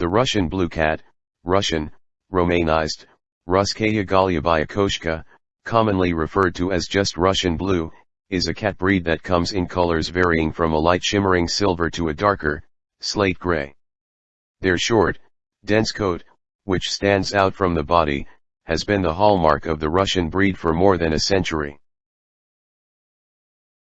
The Russian blue cat, Russian, Romanized, Russkaya Golubaya commonly referred to as just Russian blue, is a cat breed that comes in colors varying from a light shimmering silver to a darker, slate gray. Their short, dense coat, which stands out from the body, has been the hallmark of the Russian breed for more than a century.